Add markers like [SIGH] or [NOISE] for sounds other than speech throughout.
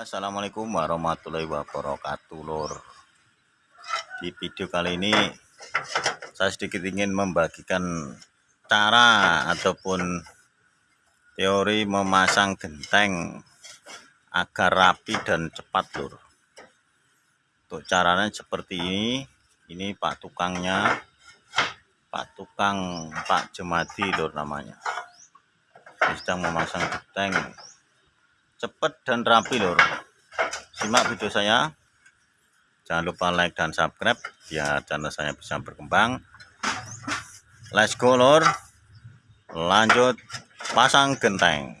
assalamualaikum warahmatullahi wabarakatuh lor di video kali ini saya sedikit ingin membagikan cara ataupun teori memasang genteng agar rapi dan cepat lor untuk caranya seperti ini ini pak tukangnya pak tukang pak jemadi lor namanya. Ini sedang memasang genteng cepat dan rapi lor simak video saya. Jangan lupa like dan subscribe biar channel saya bisa berkembang. Let's go lor lanjut pasang genteng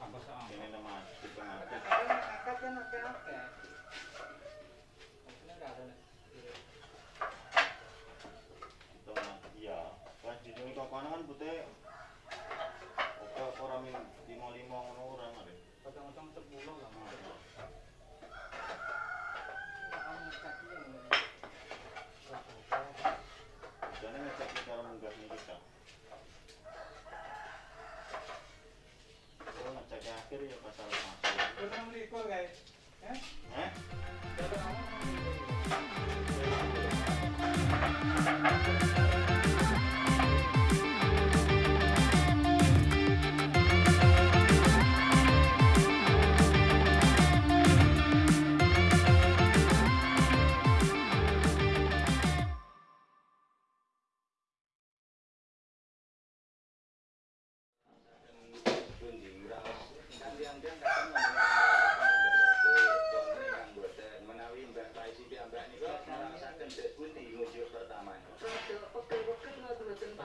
ngatus. Angkat kan putih. Oke, orang min lima lima ngono orang ada. Potong-potong sepuluh lah. ficou. É?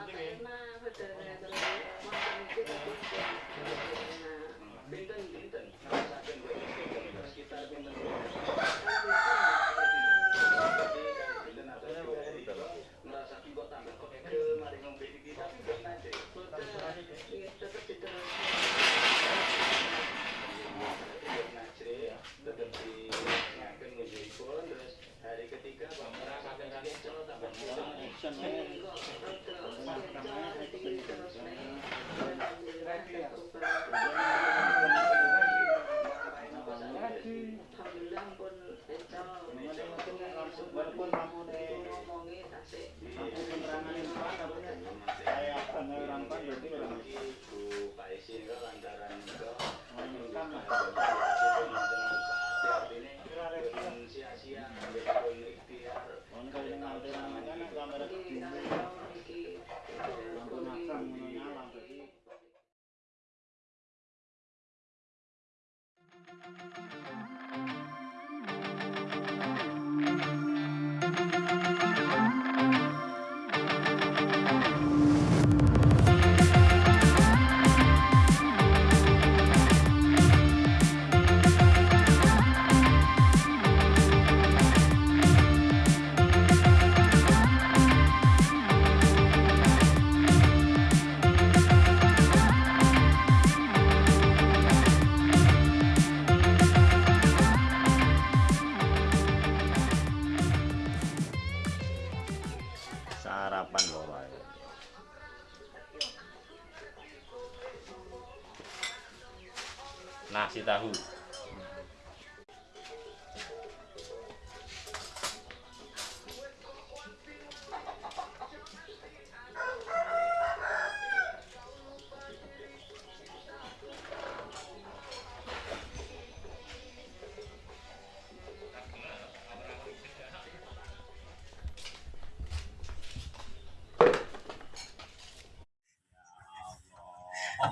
Gracias.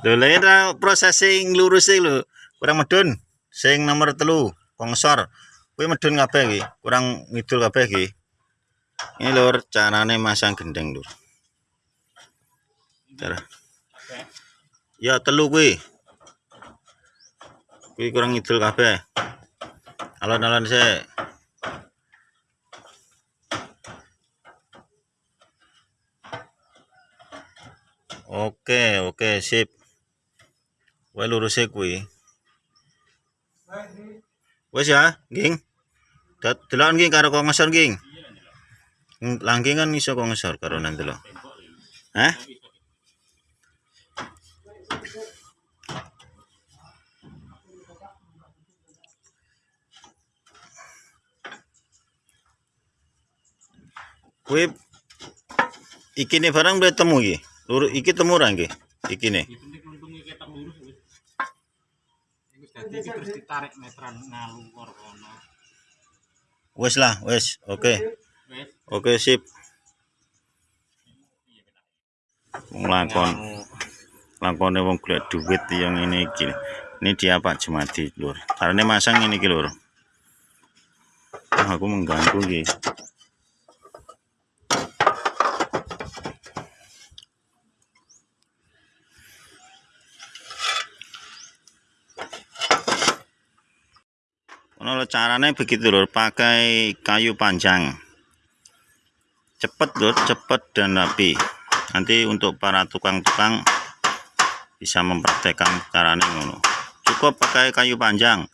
Lho lha ora proses sing lho. Kurang medun. Sing nomor telu, kongsor. Kuwi medun kabeh iki. Kurang ngidul kabeh iki. Ini lur carane masang gendeng lur. Cara. Ya telu kuwi. Kuwi kurang ngidul kabeh. Alon-alon sik. Oke, oke, sip. Wae lurus e kuwi. Wes ya, Ging. Dat delok Ging karo kok ngesor Ging. Langking kan iso kok ngesor karo nang delok. Hah? Kuwi iki ne barang temu iki. Lur iki temu ra nggih? Iki. Dadi iki terus ditarik meteran ngalungor kono. Wes lah, wes. Oke. Oke, sip. Wong lakon. Lakone wong golek duit yang ini iki. Ini dia Pak Jumadi, Lur. Karena masang ini iki, Lur. Aku mengganggu iki. Ono caranya begitu lur, pakai kayu panjang. Cepet lur, cepet dan rapi. Nanti untuk para tukang-tukang bisa mempraktekkan caranya ngono. Cukup pakai kayu panjang.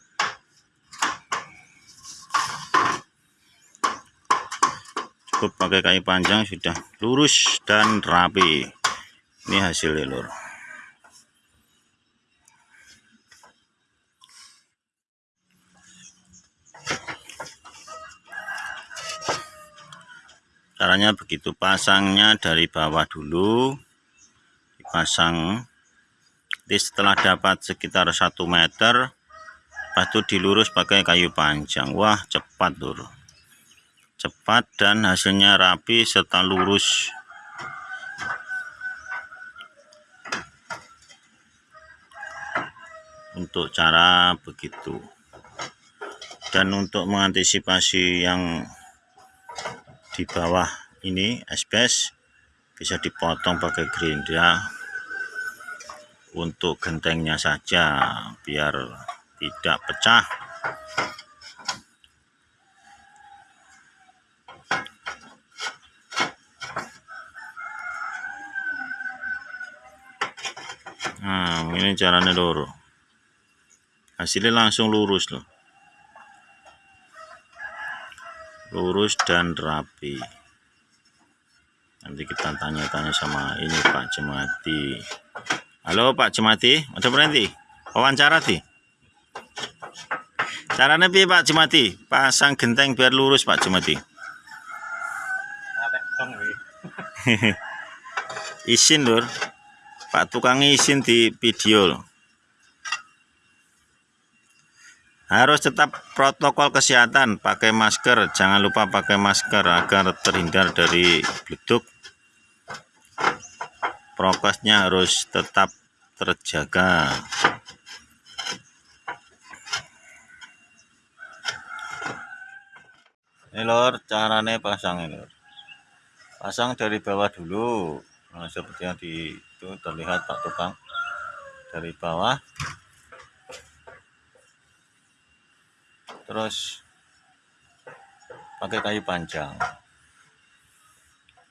Cukup pakai kayu panjang sudah lurus dan rapi. Ini hasilnya lur. Caranya begitu. Pasangnya dari bawah dulu. Dipasang. Jadi setelah dapat sekitar satu meter itu dilurus pakai kayu panjang. Wah cepat lur cepat dan hasilnya rapi serta lurus. Untuk cara begitu. Dan untuk mengantisipasi yang di bawah ini asbes bisa dipotong pakai gerinda untuk gentengnya saja biar tidak pecah. Nah ini caranya loro. Hasilnya langsung lurus loh lurus dan rapi. Nanti kita tanya-tanya sama ini Pak Jemati. Halo Pak Jemati. Ada berhenti wawancara di? Caranya piye Pak Jemati? Pasang genteng biar lurus Pak Jemati. Wi. [LAUGHS] izin lur. Pak tukang izin di video loh. Harus tetap protokol kesehatan, pakai masker, jangan lupa pakai masker agar terhindar dari beduk. Prokesnya harus tetap terjaga. Ini lor, caranya pasang ini. Pasang dari bawah dulu. Nah, seperti yang di itu terlihat Pak Tukang dari bawah. Terus pakai kayu panjang.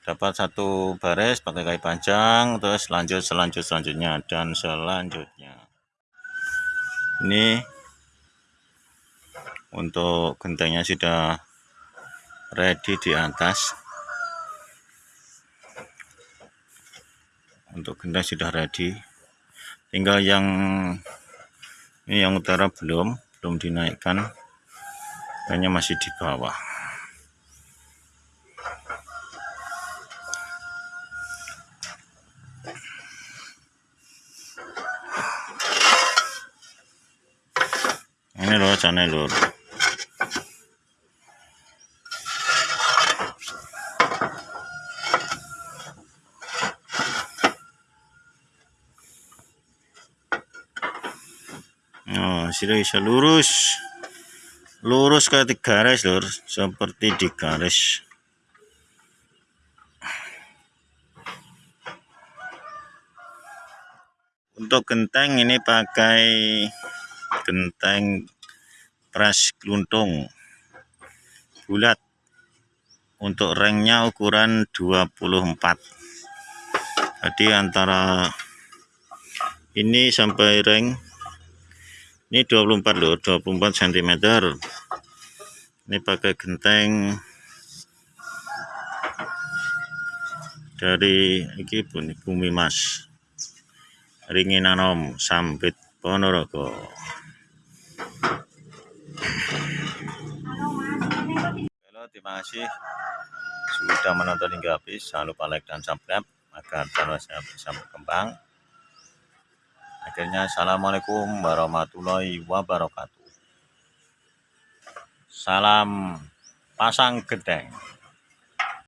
Dapat satu baris pakai kayu panjang, terus lanjut selanjut selanjutnya dan selanjutnya. Ini untuk gentengnya sudah ready di atas. untuk gendang sudah ready tinggal yang ini yang utara belum belum dinaikkan hanya masih di bawah ini loh sana lur Oh, sudah bisa lurus. Lurus ke garis, Lur, seperti di garis. Untuk genteng ini pakai genteng pres keluntung bulat. Untuk ringnya ukuran 24. Jadi antara ini sampai ring ini 24 loh 24 cm ini pakai genteng. Dari ini bumi, mas. Ringin anom sambit ponorogo. Halo terima kasih. Sudah menonton hingga habis jangan lupa like dan subscribe agar channel saya bisa berkembang Akhirnya Assalamualaikum warahmatullahi wabarakatuh. Salam pasang gedeng.